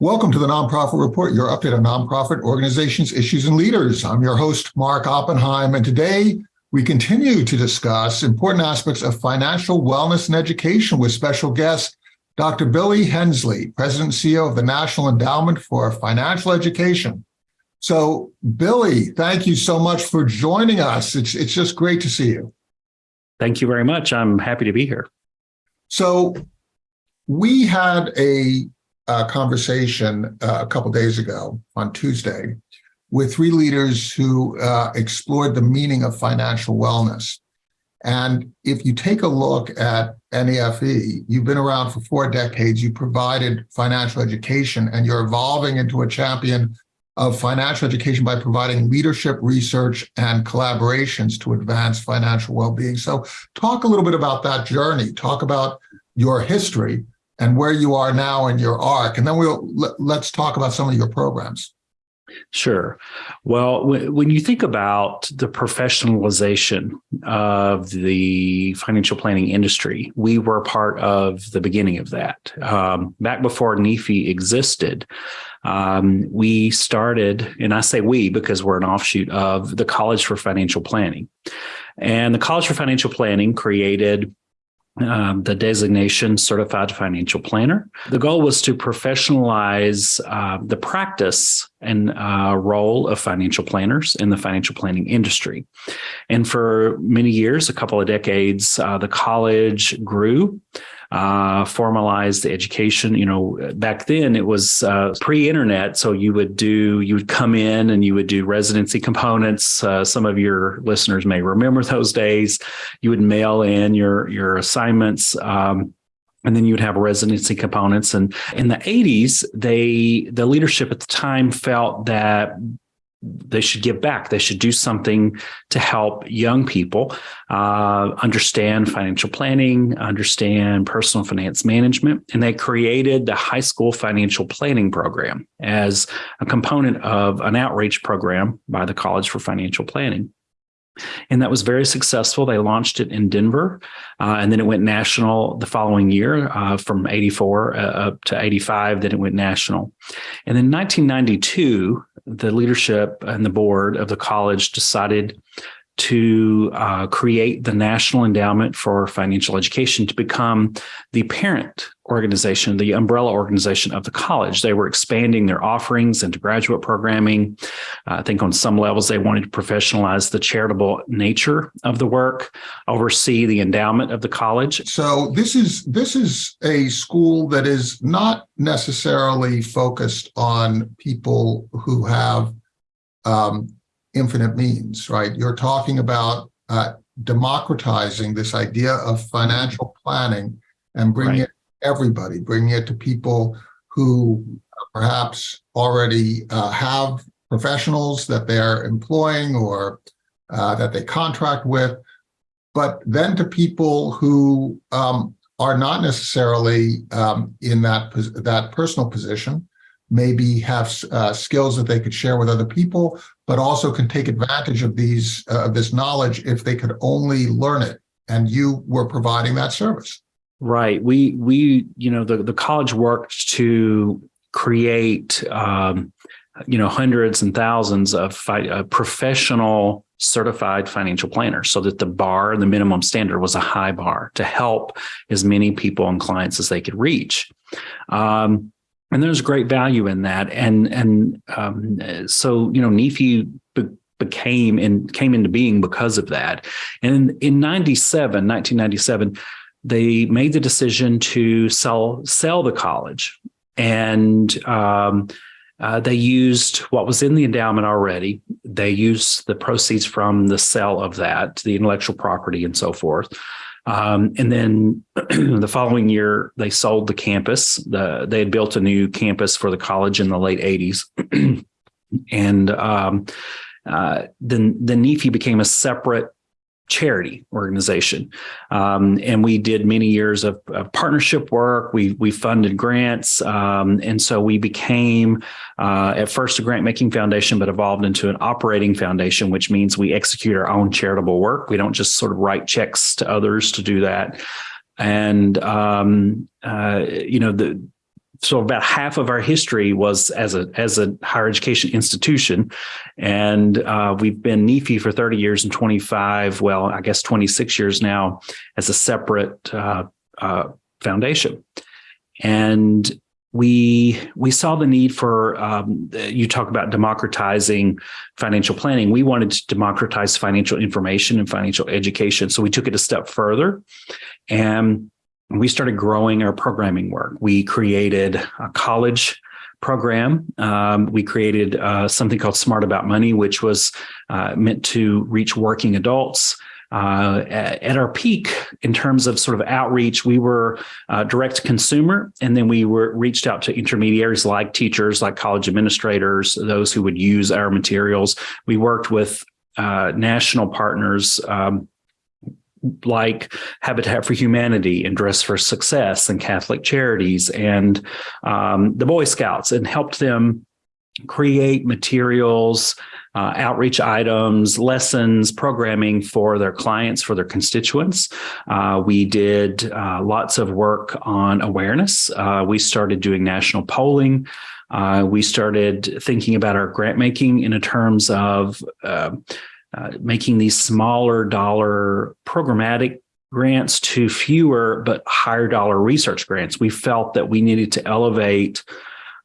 Welcome to the Nonprofit Report, your update on nonprofit organizations, issues, and leaders. I'm your host, Mark Oppenheim, and today we continue to discuss important aspects of financial wellness and education with special guest, Dr. Billy Hensley, President and CEO of the National Endowment for Financial Education. So, Billy, thank you so much for joining us. It's, it's just great to see you. Thank you very much. I'm happy to be here. So, we had a uh, conversation uh, a couple days ago on Tuesday with three leaders who uh, explored the meaning of financial wellness. And if you take a look at NEFE, you've been around for four decades, you provided financial education, and you're evolving into a champion of financial education by providing leadership, research, and collaborations to advance financial well-being. So talk a little bit about that journey. Talk about your history and where you are now in your arc. And then we'll let's talk about some of your programs. Sure. Well, when you think about the professionalization of the financial planning industry, we were part of the beginning of that. Um, back before NEFE existed, um, we started, and I say we because we're an offshoot of the College for Financial Planning. And the College for Financial Planning created um, the designation certified financial planner. The goal was to professionalize uh, the practice and uh, role of financial planners in the financial planning industry. And for many years, a couple of decades, uh, the college grew uh, formalized education. You know, back then it was uh, pre-internet, so you would do you would come in and you would do residency components. Uh, some of your listeners may remember those days. You would mail in your your assignments. Um, and then you would have residency components and in the 80s they the leadership at the time felt that they should give back. They should do something to help young people uh, understand financial planning, understand personal finance management. And they created the high school financial planning program as a component of an outreach program by the College for Financial Planning. And that was very successful. They launched it in Denver, uh, and then it went national the following year uh, from 84 uh, up to 85. Then it went national. And in 1992, the leadership and the board of the college decided to uh, create the National Endowment for Financial Education to become the parent organization, the umbrella organization of the college. They were expanding their offerings into graduate programming. Uh, I think on some levels, they wanted to professionalize the charitable nature of the work, oversee the endowment of the college. So this is this is a school that is not necessarily focused on people who have um, infinite means, right? You're talking about uh, democratizing this idea of financial planning and bringing right. it to everybody, bringing it to people who perhaps already uh, have professionals that they're employing or uh, that they contract with, but then to people who um, are not necessarily um, in that that personal position, maybe have uh, skills that they could share with other people, but also can take advantage of these uh, of this knowledge if they could only learn it. And you were providing that service. Right. We we you know the the college worked to create um, you know hundreds and thousands of uh, professional certified financial planners so that the bar the minimum standard was a high bar to help as many people and clients as they could reach um, and there's great value in that. And and um, so you know, NEFE be- became and came into being because of that. And in, in 97, 1997, they made the decision to sell sell the college, and um, uh, they used what was in the endowment already. They used the proceeds from the sale of that, the intellectual property, and so forth. Um, and then the following year, they sold the campus. The, they had built a new campus for the college in the late 80s. and um, uh, then, then NEFE became a separate charity organization. Um, and we did many years of, of, partnership work. We we funded grants, um, and so we became uh, at first a grant making foundation, but evolved into an operating foundation, which means we execute our own charitable work. We don't just sort of write checks to others to do that. And um, uh, you know the so about half of our history was as a as a higher education institution, and uh, we've been NEFE for 30 years and 25, well, I guess 26 years now as a separate uh, uh, foundation. And we we saw the need for um, you talk about democratizing financial planning. We wanted to democratize financial information and financial education, so we took it a step further, and we started growing our programming work. We created a college program. Um, we created uh, something called Smart About Money, which was uh, meant to reach working adults. Uh, at, our peak in terms of sort of outreach, we were uh, direct to consumer, and then we were reached out to intermediaries like teachers, like college administrators, those who would use our materials. We worked with uh, national partners. Um, like Habitat for Humanity and Dress for Success and Catholic Charities and um, the Boy Scouts and helped them create materials, uh, outreach items, lessons, programming for their clients, for their constituents. Uh, we did uh, lots of work on awareness. Uh, we started doing national polling. Uh, we started thinking about our grant making in terms of uh, making these smaller dollar programmatic grants to fewer but higher dollar research grants. We felt that we needed to elevate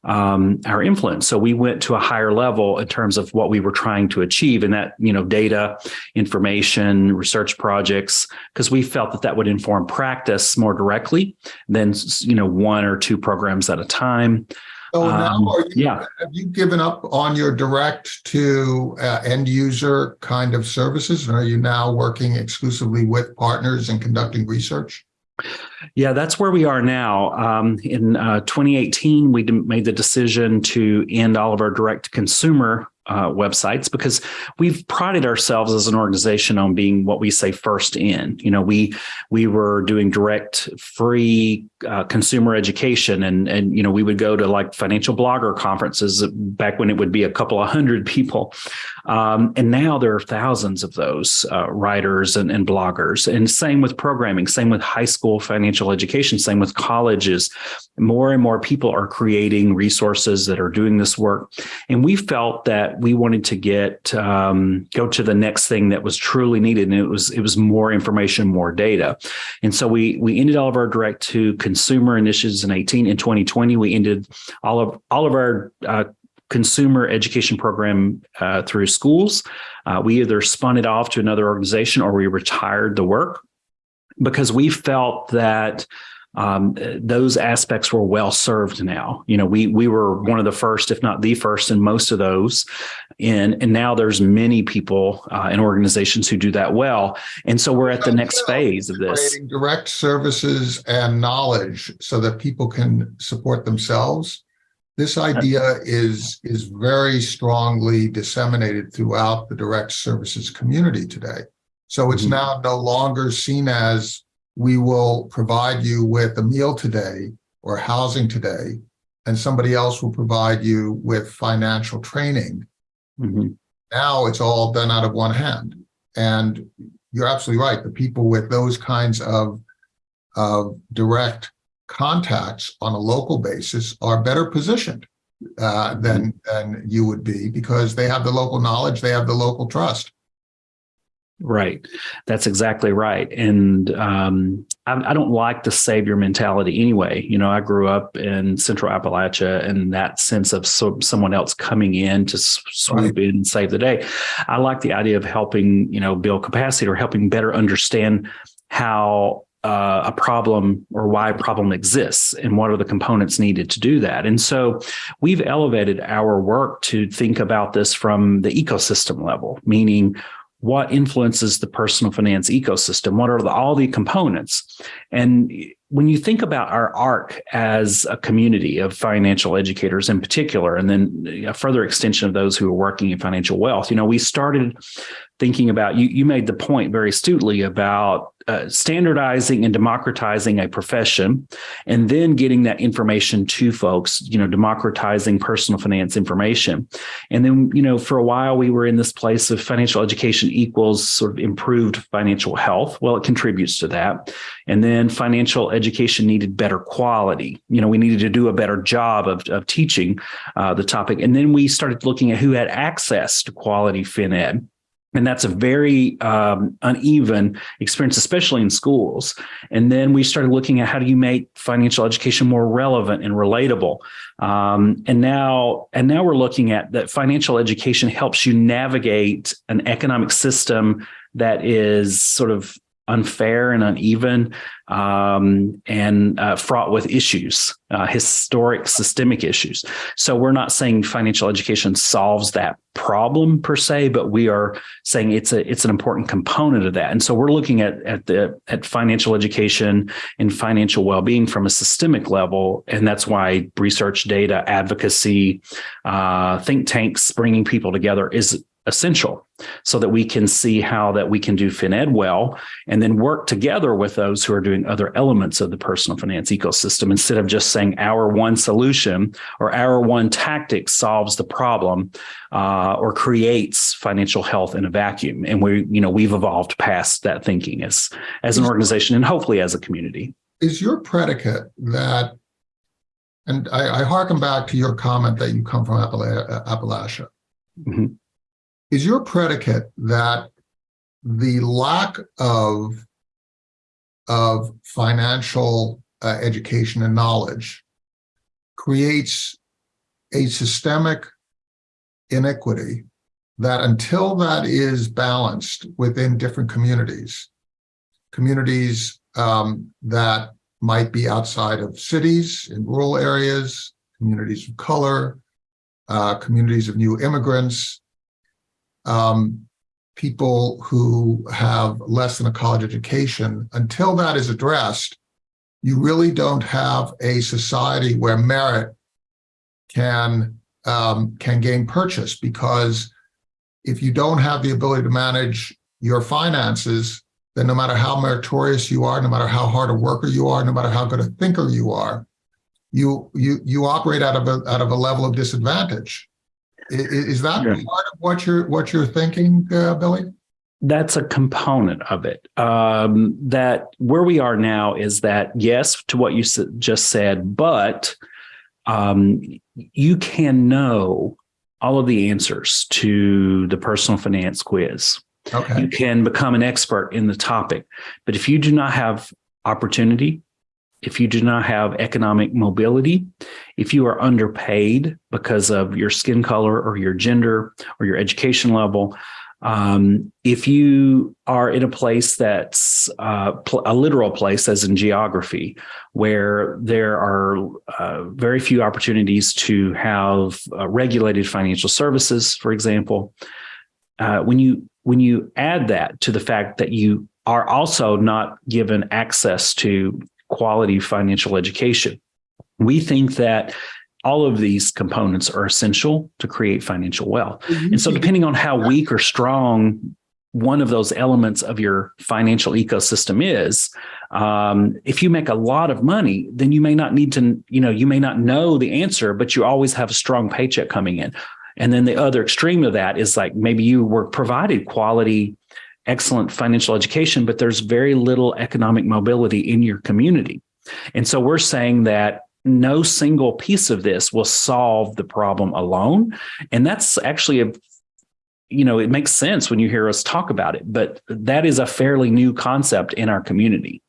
um, our influence. So we went to a higher level in terms of what we were trying to achieve and that, you know, data, information, research projects, because we felt that that would inform practice more directly than, you know, one or two programs at a time. So now, Um, are you, yeah. have you given up on your direct to uh, end user kind of services? And are you now working exclusively with partners and conducting research? Yeah, that's where we are now. Um, in uh, 2018, we made the decision to end all of our direct consumer uh, websites because we've prided ourselves as an organization on being what we say first in. You know, we we were doing direct free uh, consumer education, and and you know we would go to like financial blogger conferences back when it would be a couple of hundred people, um, and now there are thousands of those uh, writers and, and bloggers. And same with programming, same with high school financial education, same with colleges. More and more people are creating resources that are doing this work, and we felt that we wanted to get um, go to the next thing that was truly needed, and it was it was more information, more data, and so we we ended all of our direct to consumer initiatives in 18 in 2020. We ended all of all of our uh, consumer education program uh, through schools. Uh, we either spun it off to another organization or we retired the work because we felt that um, those aspects were well served now. You know, we we were one of the first, if not the first, in most of those, and and now there's many people uh, and organizations who do that well, and so we're at the next phase of this. Creating direct services and knowledge so that people can support themselves. This idea is is very strongly disseminated throughout the direct services community today. So it's Mhm. now no longer seen as we will provide you with a meal today or housing today, and somebody else will provide you with financial training. Mhm. Now it's all done out of one hand. And you're absolutely right. The people with those kinds of, of direct contacts on a local basis are better positioned uh, than, than you would be because they have the local knowledge, they have the local trust. Right. That's exactly right. And um, I, I, don't like the savior mentality anyway. You know, I grew up in central Appalachia and that sense of so, someone else coming in to swoop right. in and save the day. I like the idea of helping, you know, build capacity or helping better understand how uh, a problem or why a problem exists and what are the components needed to do that. And so we've elevated our work to think about this from the ecosystem level, meaning what influences the personal finance ecosystem? What are the, all the components? And when you think about our ARC as a community of financial educators in particular, and then a further extension of those who are working in financial wealth, you know, we started thinking about you. You made the point very astutely about uh, standardizing and democratizing a profession, and then getting that information to folks. You know, democratizing personal finance information, and then you know, for a while we were in this place of financial education equals sort of improved financial health. Well, it contributes to that. And then financial education needed better quality. You know, we needed to do a better job of, of teaching uh, the topic. And then we started looking at who had access to quality fin ed. And that's a very um, uneven experience, especially in schools. And then we started looking at how do you make financial education more relevant and relatable. Um, and now, and now we're looking at that financial education helps you navigate an economic system that is sort of unfair and uneven um, and uh, fraught with issues, uh, historic systemic issues. So we're not saying financial education solves that problem per se, but we are saying it's a it's an important component of that. And so we're looking at at the at financial education and financial well being from a systemic level, and that's why research, data, advocacy, uh, think tanks, bringing people together is essential so that we can see how that we can do FinEd well and then work together with those who are doing other elements of the personal finance ecosystem instead of just saying our one solution or our one tactic solves the problem uh, or creates financial health in a vacuum. And we, you know, we've evolved past that thinking as, as an organization and hopefully as a community. Is your predicate that, and I, I harken back to your comment that you come from Appala- Appalachia. Mhm. Is your predicate that the lack of of financial uh, education and knowledge creates a systemic inequity that until that is balanced within different communities, communities um, that might be outside of cities, in rural areas, communities of color, uh, communities of new immigrants, um, people who have less than a college education, until that is addressed, you really don't have a society where merit can um, can gain purchase because if you don't have the ability to manage your finances, then no matter how meritorious you are, no matter how hard a worker you are, no matter how good a thinker you are, you you you operate out of a out of a level of disadvantage. Is that Yeah. part of what you're what you're thinking, uh, Billy? that's a component of it. Um, that where we are now is that yes to what you just said, but um, you can know all of the answers to the personal finance quiz. Okay. You can become an expert in the topic, but if you do not have opportunity, if you do not have economic mobility, if you are underpaid because of your skin color or your gender or your education level, um, if you are in a place that's uh, a literal place, as in geography, where there are uh, very few opportunities to have uh, regulated financial services, for example, uh, when you when you add that to the fact that you are also not given access to quality financial education, we think that all of these components are essential to create financial wealth. And so, depending on how weak or strong one of those elements of your financial ecosystem is, um, if you make a lot of money, then you may not need to, you know, you may not know the answer, but you always have a strong paycheck coming in. And then the other extreme of that is like maybe you were provided quality, excellent financial education, but there's very little economic mobility in your community. And so we're saying that no single piece of this will solve the problem alone. And that's actually a you know, it makes sense when you hear us talk about it, but that is a fairly new concept in our community.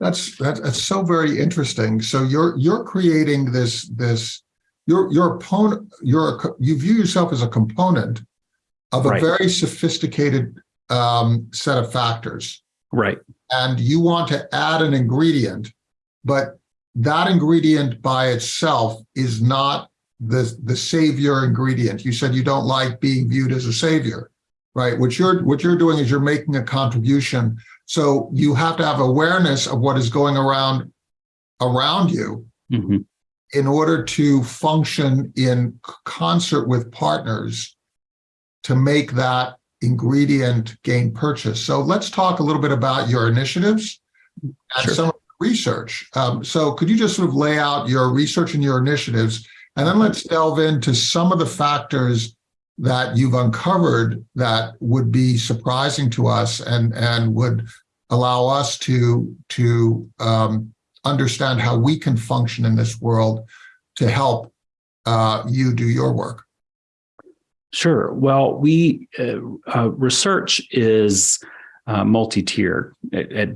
That's that's, so very interesting. So you're you're creating this this your your opponent you're a, you view yourself as a component of a Right. very sophisticated um, set of factors, Right. and you want to add an ingredient, but that ingredient by itself is not the the savior ingredient. You said you don't like being viewed as a savior, right? What you're what you're doing is you're making a contribution. So you have to have awareness of what is going around around you Mhm. in order to function in concert with partners to make that ingredient gain purchase. So let's talk a little bit about your initiatives and Sure. some research. Um, so could you just sort of lay out your research and your initiatives, and then let's delve into some of the factors that you've uncovered that would be surprising to us and and would allow us to, to um, understand how we can function in this world to help uh, you do your work. Sure. Well, we uh, uh, research is uh, multi-tiered at, at.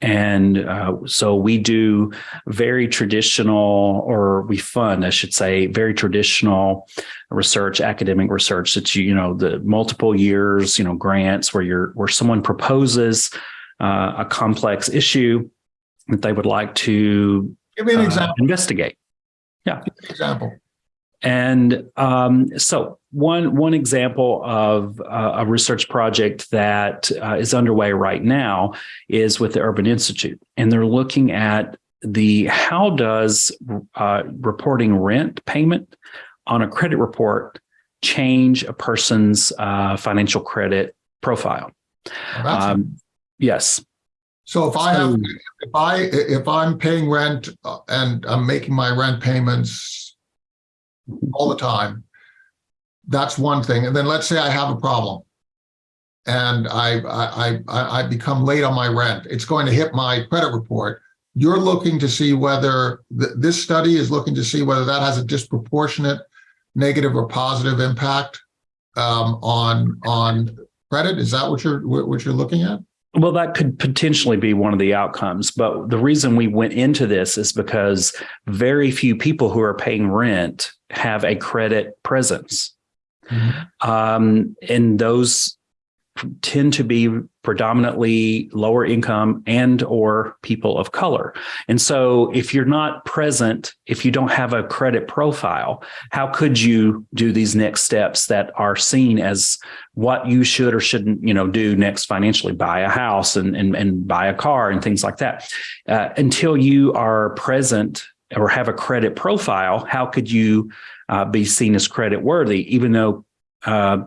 And uh, so we do very traditional, or we fund, I should say, very traditional research, academic research that you, you know, the multiple years, you know, grants where you're where someone proposes uh, a complex issue that they would like to Give me an uh, example. investigate. Yeah, example. And um, so one one example of uh, a research project that uh, is underway right now is with the Urban Institute, and they're looking at the how does uh, reporting rent payment on a credit report change a person's uh, financial credit profile. Um, yes. So if I have, if I, if I'm paying rent uh, and I'm making my rent payments all the time, that's one thing. And then let's say I have a problem and I, I, I, I become late on my rent, it's going to hit my credit report. You're looking to see whether, th- this study is looking to see whether that has a disproportionate negative or positive impact um, on, on credit? Is that what you're, what what you're looking at? Well, that could potentially be one of the outcomes. But the reason we went into this is because very few people who are paying rent have a credit presence. Um, and those tend to be predominantly lower income and or people of color. And so if you're not present, if you don't have a credit profile, how could you do these next steps that are seen as what you should or shouldn't, you know, do next financially, buy a house and and, and buy a car and things like that. Uh, until you are present or have a credit profile, how could you uh, be seen as credit worthy, even though uh,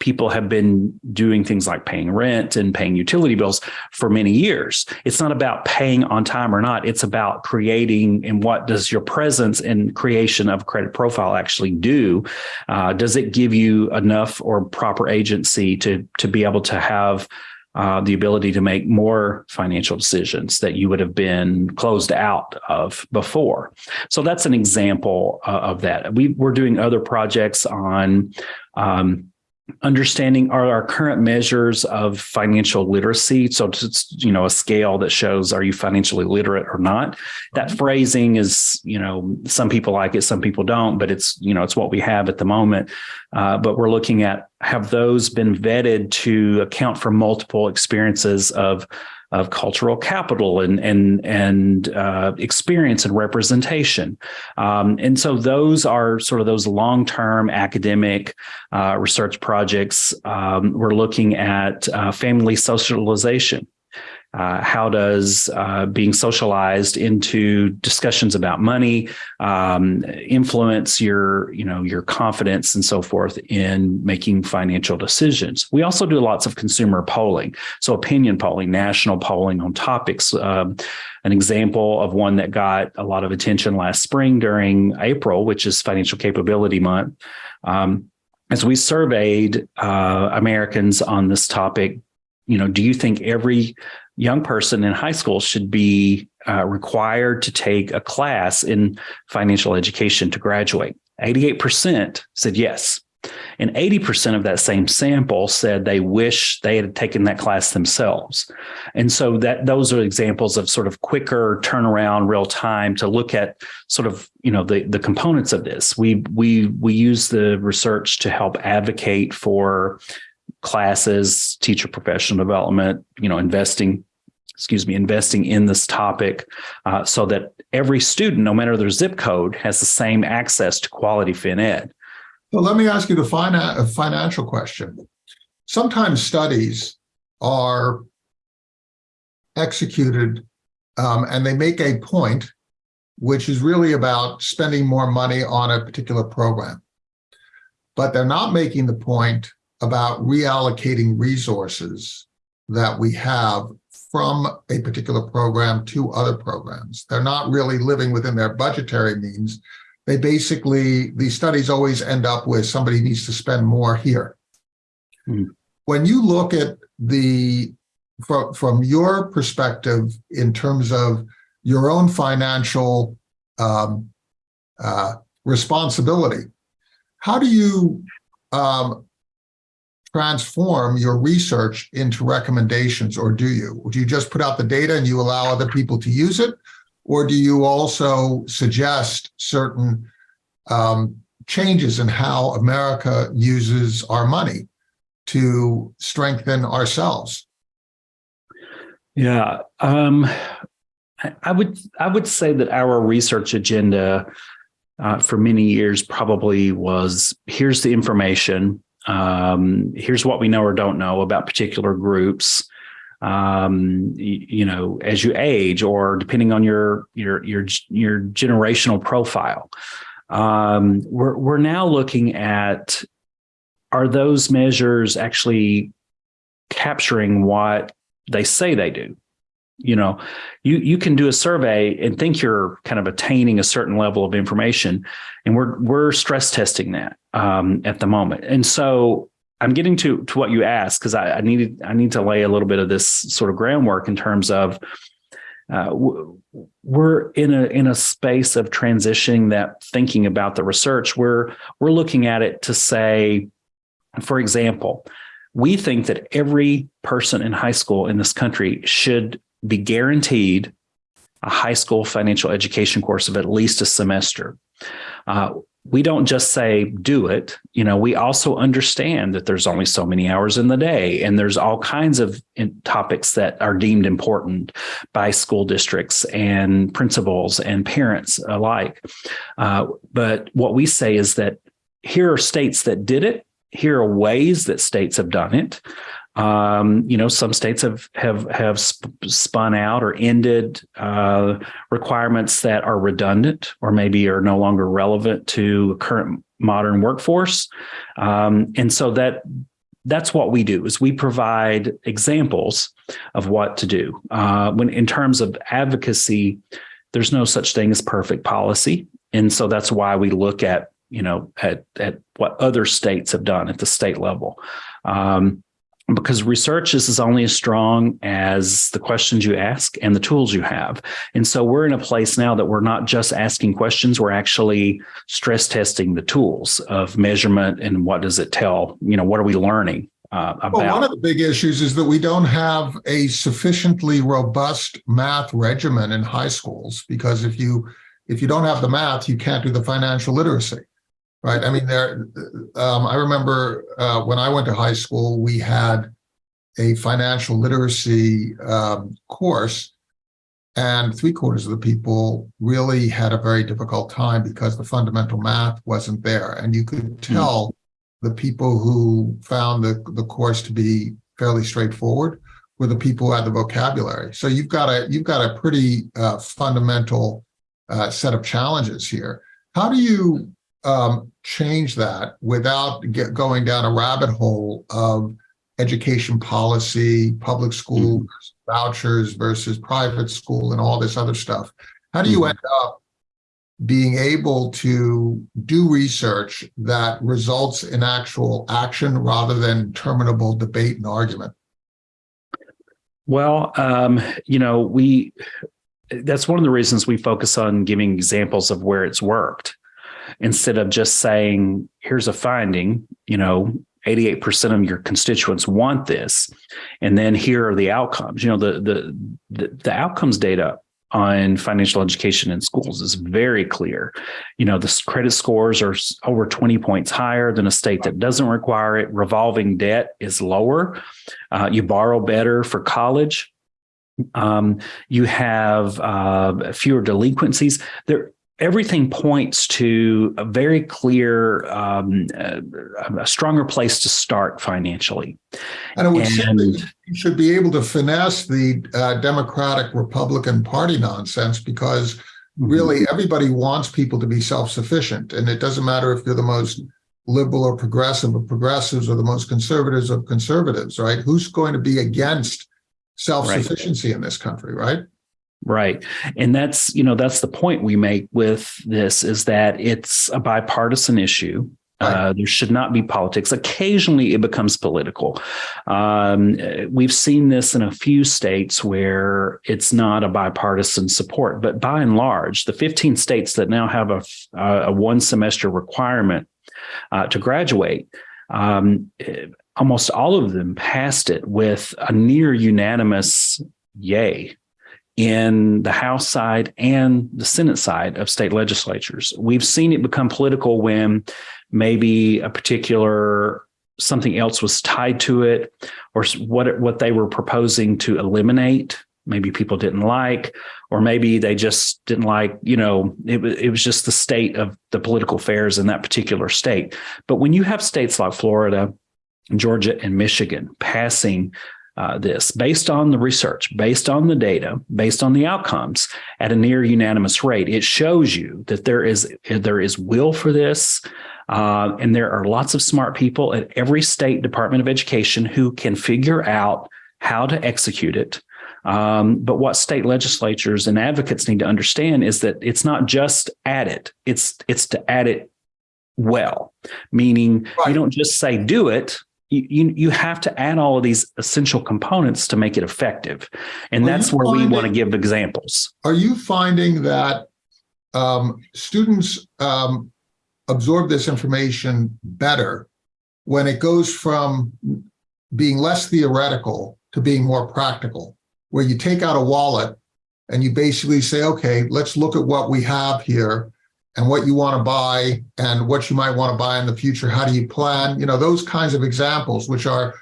people have been doing things like paying rent and paying utility bills for many years. It's not about paying on time or not. It's about creating and what does your presence and creation of credit profile actually do? Uh, does it give you enough or proper agency to to be able to have uh, the ability to make more financial decisions that you would have been closed out of before. So that's an example uh, of that. We, we're doing other projects on um, understanding are our current measures of financial literacy. So it's, you know, a scale that shows are you financially literate or not. That phrasing is, you know, some people like it, some people don't, but it's, you know, it's what we have at the moment. Uh, but we're looking at have those been vetted to account for multiple experiences of of cultural capital and and and uh, experience and representation, um, and so those are sort of those long term academic uh, research projects. Um, we're looking at uh, family socialization. Uh, how does uh, being socialized into discussions about money um, influence your, you know, your confidence and so forth in making financial decisions? We also do lots of consumer polling, so opinion polling, national polling on topics. Um, an example of one that got a lot of attention last spring during April, which is Financial Capability Month. Um, as we surveyed uh, Americans on this topic, you know, do you think every young person in high school should be uh, required to take a class in financial education to graduate? 88% said yes. And 80% of that same sample said they wish they had taken that class themselves. And so that those are examples of sort of quicker turnaround real time to look at sort of, you know, the, the components of this. We we we use the research to help advocate for classes, teacher professional development, you know, investing, excuse me, investing in this topic uh, so that every student, no matter their zip code, has the same access to quality fin ed. So let me ask you the financial question. Sometimes studies are executed um, and they make a point, which is really about spending more money on a particular program. But they're not making the point about reallocating resources that we have from a particular program to other programs. They're not really living within their budgetary means. They basically, these studies always end up with somebody needs to spend more here. Hmm. When you look at the from, from your perspective, in terms of your own financial um, uh, responsibility, how do you um, transform your research into recommendations, or do you? Do you just put out the data and you allow other people to use it? Or do you also suggest certain um, changes in how America uses our money to strengthen ourselves? Yeah, um, I, I would I would say that our research agenda uh, for many years probably was here's the information, um, here's what we know or don't know about particular groups. Um, you, you know, as you age, or depending on your your your your generational profile, um, we're we're now looking at are those measures actually capturing what they say they do? You know, you you can do a survey and think you're kind of attaining a certain level of information, and we're we're stress testing that um, at the moment. And so I'm getting to to what you asked because I, I needed I need to lay a little bit of this sort of groundwork in terms of uh, we're in a in a space of transitioning that thinking about the research. We're we're looking at it to say, for example, we think that every person in high school in this country should be guaranteed a high school financial education course of at least a semester. Uh, we don't just say do it you know we also understand that there's only so many hours in the day and there's all kinds of topics that are deemed important by school districts and principals and parents alike uh, but what we say is that here are states that did it here are ways that states have done it um, you know, some states have have have sp spun out or ended uh, requirements that are redundant or maybe are no longer relevant to current modern workforce, um, and so that that's what we do is we provide examples of what to do. Uh, when in terms of advocacy, there's no such thing as perfect policy, and so that's why we look at you know at at what other states have done at the state level. Um, because research is, is only as strong as the questions you ask and the tools you have. And so we're in a place now that we're not just asking questions, we're actually stress testing the tools of measurement and what does it tell, you know, what are we learning uh, about? Well, one of the big issues is that we don't have a sufficiently robust math regimen in high schools because if you if you don't have the math, you can't do the financial literacy right? I mean, there. Um, I remember uh, when I went to high school, we had a financial literacy um, course, and three quarters of the people really had a very difficult time because the fundamental math wasn't there, and you could hmm. tell mm the people who found the the course to be fairly straightforward were the people who had the vocabulary. So you've got a you've got a pretty uh, fundamental uh, set of challenges here. How do you um, change that without get, going down a rabbit hole of education policy, public school mm -hmm. vouchers versus private school and all this other stuff. How do you mm -hmm. end up being able to do research that results in actual action rather than terminable debate and argument? Well, um, you know, we that's one of the reasons we focus on giving examples of where it's worked instead of just saying, here's a finding, you know, 88% of your constituents want this. And then here are the outcomes. You know, the, the, the, the outcomes data on financial education in schools is very clear. You know, the credit scores are over 20 points higher than a state that doesn't require it. Revolving debt is lower. Uh, you borrow better for college. Um, you have uh, fewer delinquencies. There, everything points to a very clear, um, uh, a stronger place to start financially. And it would and, you should be able to finesse the uh, Democratic Republican Party nonsense because mm-hmm. really everybody wants people to be self-sufficient. And it doesn't matter if you're the most liberal or progressive of progressives or the most conservatives of conservatives, right? Who's going to be against self-sufficiency right. in this country, right? Right. And that's, you know, that's the point we make with this is that it's a bipartisan issue. Uh, there should not be politics. Occasionally, it becomes political. Um, we've seen this in a few states where it's not a bipartisan support, but by and large, the 15 states that now have a, a one semester requirement uh, to graduate, um, eh, almost all of them passed it with a near unanimous yay in the House side and the Senate side of state legislatures. We've seen it become political when maybe a particular something else was tied to it or what what they were proposing to eliminate maybe people didn't like or maybe they just didn't like you know it, it was just the state of the political affairs in that particular state but when you have states like florida georgia and michigan passing uh, this based on the research, based on the data, based on the outcomes at a near unanimous rate. It shows you that there is there is will for this, uh, and there are lots of smart people at every state Department of Education who can figure out how to execute it. Um, but what state legislatures and advocates need to understand is that it's not just add it; it's it's to add it well, meaning right. you don't just say do it you, you have to add all of these essential components to make it effective. And are that's where finding, we want to give examples. Are you finding that um, students um, absorb this information better when it goes from being less theoretical to being more practical, where you take out a wallet and you basically say, okay, let's look at what we have here and what you want to buy and what you might want to buy in the future. How do you plan? You know, those kinds of examples, which are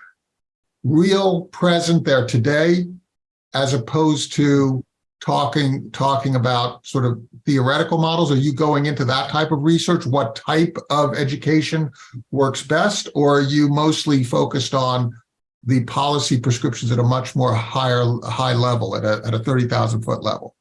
real present there today, as opposed to talking talking about sort of theoretical models? Are you going into that type of research? What type of education works best? Or are you mostly focused on the policy prescriptions at a much more higher high level at a, at a 30,000 foot level?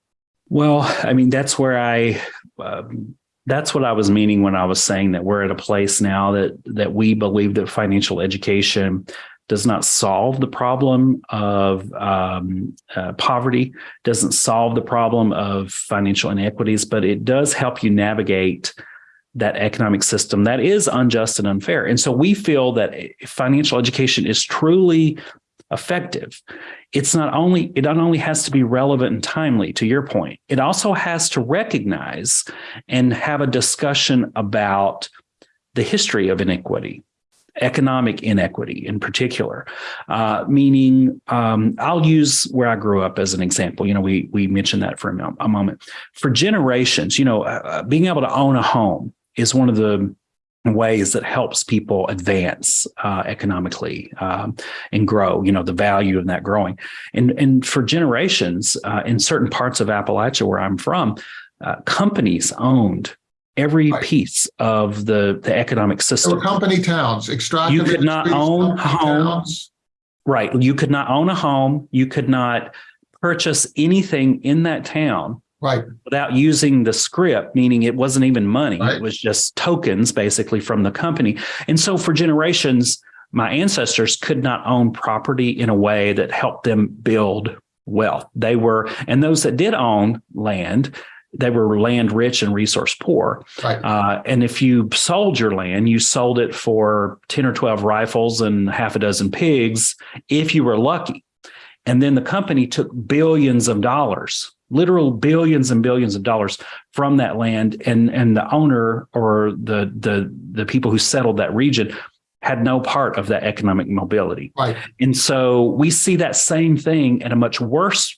Well, I mean, that's where I, um, that's what I was meaning when I was saying that we're at a place now that that we believe that financial education does not solve the problem of um, uh, poverty, doesn't solve the problem of financial inequities, but it does help you navigate that economic system that is unjust and unfair. And so we feel that financial education is truly effective it's not only it not only has to be relevant and timely to your point it also has to recognize and have a discussion about the history of inequity economic inequity in particular. Uh, meaning um, i'll use where i grew up as an example. You know we we mentioned that for a, moment. For generations you know uh, being able to own a home is one of the ways that helps people advance uh, economically um, and grow you know the value of that growing. And and for generations uh, in certain parts of appalachia where i'm from uh, companies owned every right. piece of the the economic system. company towns extractive you could not own homes right. You could not own a home. You could not purchase anything in that town right. Without using the scrip meaning it wasn't even money right. it was just tokens basically from the company. And so for generations my ancestors could not own property in a way that helped them build wealth. They were and those that did own land they were land rich and resource poor. Right. uh, and if you sold your land you sold it for 10 or 12 rifles and half a dozen pigs if you were lucky. And then the company took billions of dollars literal billions and billions of dollars from that land. And and the owner or the the the people who settled that region had no part of that economic mobility. Right. And so we see that same thing at a much worse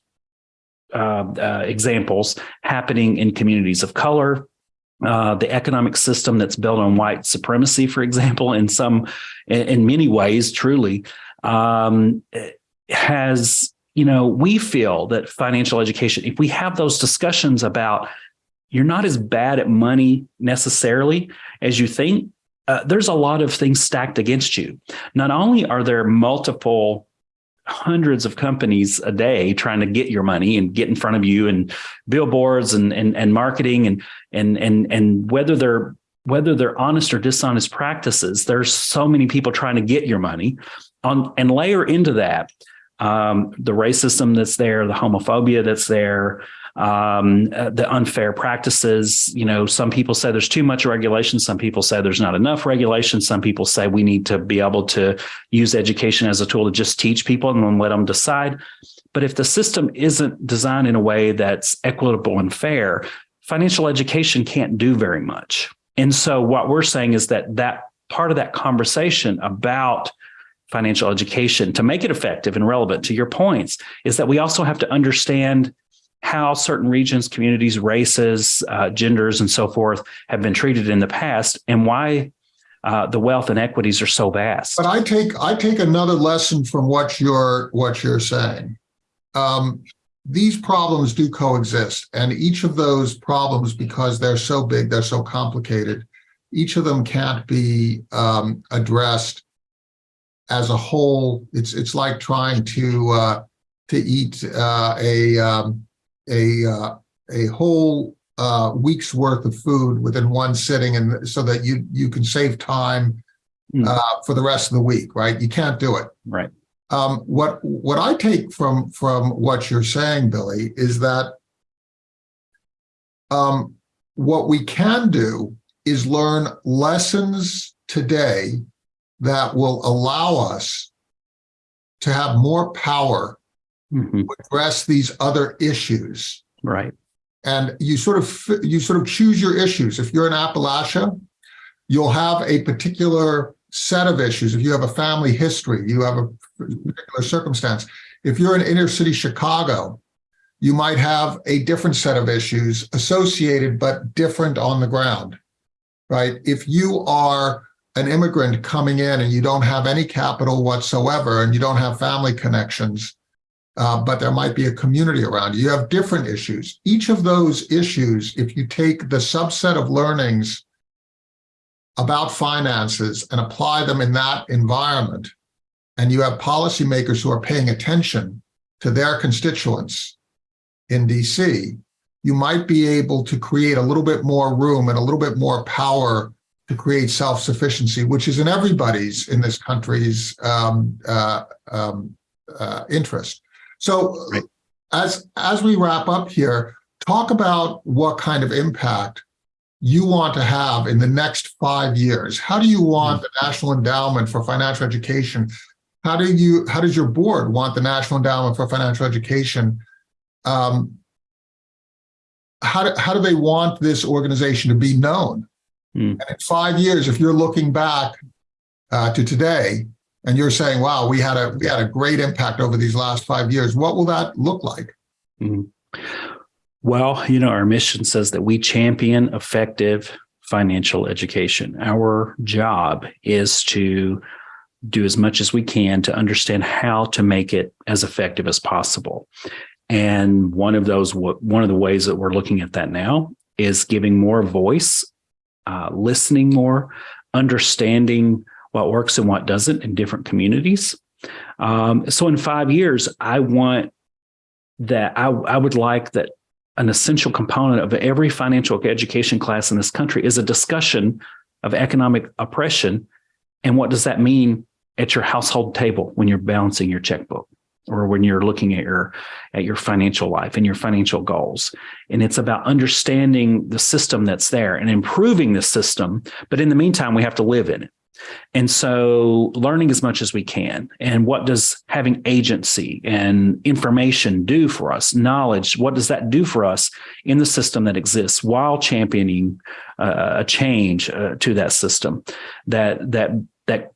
uh, uh, examples happening in communities of color. Uh, the economic system that's built on white supremacy for example in some in, in many ways truly um, has you know, we feel that financial education, if we have those discussions about you're not as bad at money necessarily as you think, uh, there's a lot of things stacked against you. Not only are there multiple hundreds of companies a day trying to get your money and get in front of you and billboards and and, and marketing and and and and whether they're whether they're honest or dishonest practices there's so many people trying to get your money on and layer into that um, the racism that's there, the homophobia that's there, um, uh, the unfair practices. You know, some people say there's too much regulation. Some people say there's not enough regulation. Some people say we need to be able to use education as a tool to just teach people and then let them decide. But if the system isn't designed in a way that's equitable and fair, financial education can't do very much. And so what we're saying is that that part of that conversation about financial education to make it effective and relevant to your points is that we also have to understand how certain regions, communities, races, uh, genders, and so forth have been treated in the past and why uh, the wealth and equities are so vast. But I take I take another lesson from what you're what you're saying. Um, these problems do coexist, and each of those problems, because they're so big, they're so complicated, each of them can't be um, addressed as a whole. It's it's like trying to uh, to eat uh, a um, a uh, a whole uh, week's worth of food within one sitting, and so that you you can save time Mm. uh, for the rest of the week. Right? You can't do it. Right. Um, what what I take from from what you're saying, Billy, is that um, what we can do is learn lessons today that will allow us to have more power Mhm. to address these other issues. Right. And you sort of you sort of choose your issues. If you're in Appalachia, you'll have a particular set of issues. If you have a family history, you have a particular circumstance. If you're in inner city Chicago, you might have a different set of issues associated but different on the ground, right? If you are an immigrant coming in and you don't have any capital whatsoever and you don't have family connections, uh, but there might be a community around you, you have different issues. Each of those issues, if you take the subset of learnings about finances and apply them in that environment, and you have policymakers who are paying attention to their constituents in DC, you might be able to create a little bit more room and a little bit more power to create self-sufficiency, which is in everybody's in this country's um, uh, um, uh, interest. So Right. as, as we wrap up here, talk about what kind of impact you want to have in the next five years. How do you want the National Endowment for Financial Education? How do you, how does your board want the National Endowment for Financial Education? Um, how do, how do they want this organization to be known? Hmm. And in five years, if you're looking back uh, to today and you're saying, wow, we had a we had a great impact over these last five years, what will that look like? Well, you know, our mission says that we champion effective financial education. Our job is to do as much as we can to understand how to make it as effective as possible. And one of those, one of the ways that we're looking at that now is giving more voice, uh, listening more, understanding what works and what doesn't in different communities. Um, so in five years, I want that I, I would like that an essential component of every financial education class in this country is a discussion of economic oppression. And what does that mean at your household table when you're balancing your checkbook or when you're looking at your at your financial life and your financial goals and it's about understanding the system that's there and improving the system but in the meantime we have to live in it and so learning as much as we can. And what does having agency and information do for us? Knowledge, what does that do for us in the system that exists while championing uh, a change uh, to that system that that that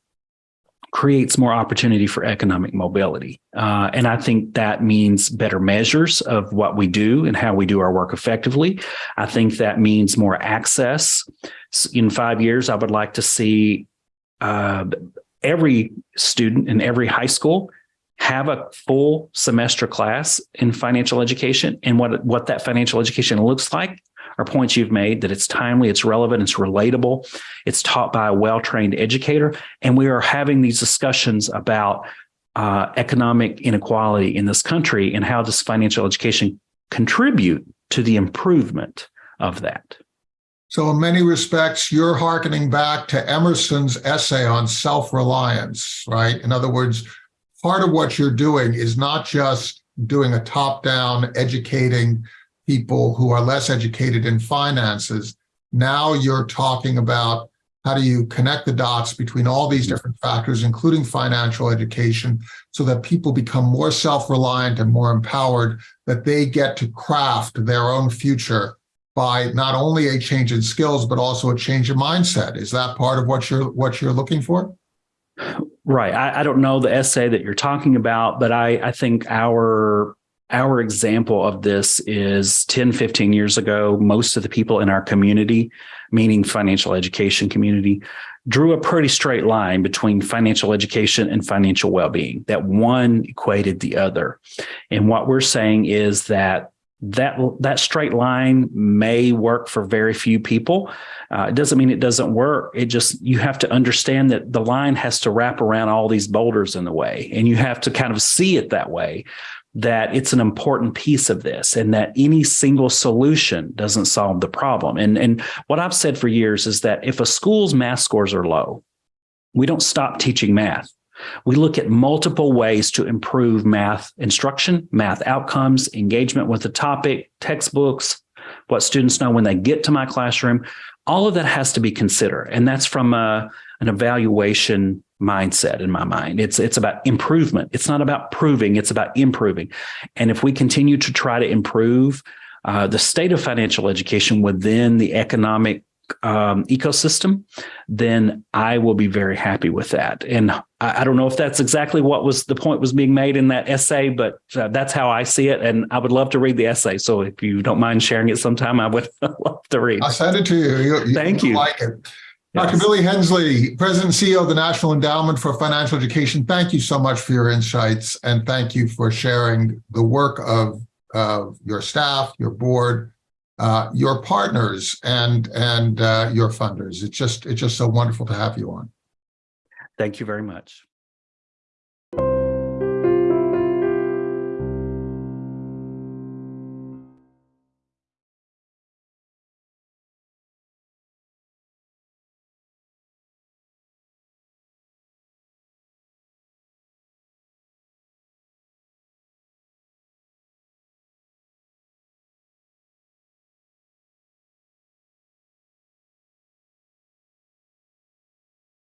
creates more opportunity for economic mobility. Uh, and I think that means better measures of what we do and how we do our work effectively. I think that means more access. In five years, I would like to see uh, every student in every high school have a full semester class in financial education and what what that financial education looks like are points you've made that it's timely it's relevant it's relatable it's taught by a well-trained educator and we are having these discussions about uh, economic inequality in this country and how does financial education contribute to the improvement of that So in many respects, you're hearkening back to Emerson's essay on self-reliance, right? In other words, part of what you're doing is not just doing a top-down educating people who are less educated in finances. Now you're talking about how do you connect the dots between all these different factors, including financial education, so that people become more self-reliant and more empowered, that they get to craft their own future by not only a change in skills, but also a change in mindset. Is that part of what you're what you're looking for? Right. I, I don't know the essay that you're talking about, but I, I think our our example of this is 10, 15 years ago, most of the people in our community, meaning financial education community, drew a pretty straight line between financial education and financial well-being, that one equated the other. And what we're saying is that that that straight line may work for very few people. Uh, it doesn't mean it doesn't work. It just you have to understand that the line has to wrap around all these boulders in the way, and you have to kind of see it that way. That it's an important piece of this, and that any single solution doesn't solve the problem. And and what I've said for years is that if a school's math scores are low, we don't stop teaching math. We look at multiple ways to improve math instruction, math outcomes, engagement with the topic, textbooks, what students know when they get to my classroom. All of that has to be considered. And that's from a, an evaluation mindset in my mind. It's, it's about improvement. It's not about proving, it's about improving. And if we continue to try to improve uh, the state of financial education within the economic um, ecosystem, then I will be very happy with that. And I, I, don't know if that's exactly what was the point was being made in that essay, but uh, that's how I see it. And I would love to read the essay. So if you don't mind sharing it sometime, I would love to read. I'll send it to you. you, you Thank you. Like it. Yes. Dr. Billy Hensley, President and CEO of the National Endowment for Financial Education, thank you so much for your insights and thank you for sharing the work of, of your staff, your board, uh, your partners and and uh, your funders. It's just it's just so wonderful to have you on. Thank you very much.